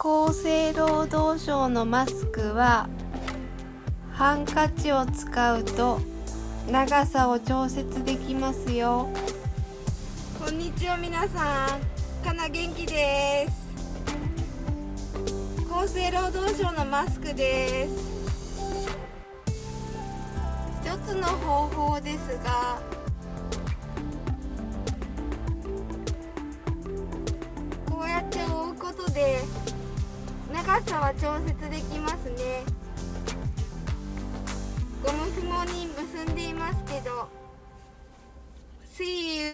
厚生労働省のマスクはハンカチを使うと長さを調節できますよ。こんにちは皆さん。かな元気です。厚生労働省のマスクです。一つの方法ですがこうやって覆うことで高さは調節できますね。ゴム紐に結んでいますけど水